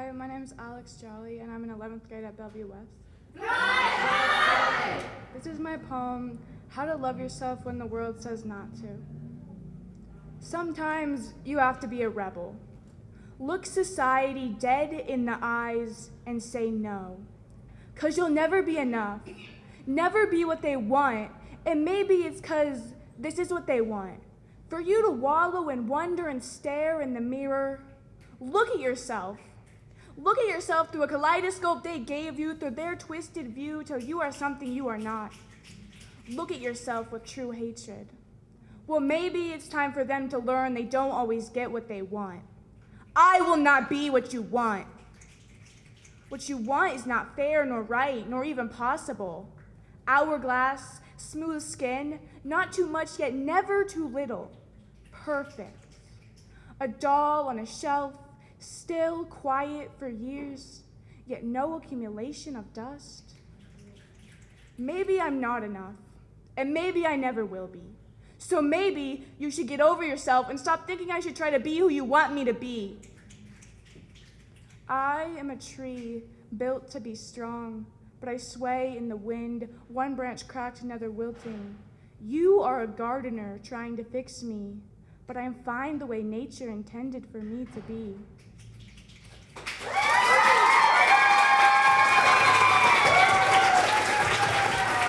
Hi, my name is Alex Jolly, and I'm in 11th grade at Bellevue West. This is my poem, How to Love Yourself When the World Says Not to. Sometimes you have to be a rebel. Look society dead in the eyes and say no. Cause you'll never be enough, never be what they want, and maybe it's cause this is what they want. For you to wallow and wonder and stare in the mirror, look at yourself. Look at yourself through a kaleidoscope they gave you through their twisted view till you are something you are not. Look at yourself with true hatred. Well, maybe it's time for them to learn they don't always get what they want. I will not be what you want. What you want is not fair nor right, nor even possible. Hourglass, smooth skin, not too much yet never too little. Perfect. A doll on a shelf, still quiet for years, yet no accumulation of dust. Maybe I'm not enough, and maybe I never will be. So maybe you should get over yourself and stop thinking I should try to be who you want me to be. I am a tree built to be strong, but I sway in the wind, one branch cracked, another wilting. You are a gardener trying to fix me, but I am fine the way nature intended for me to be. Woo!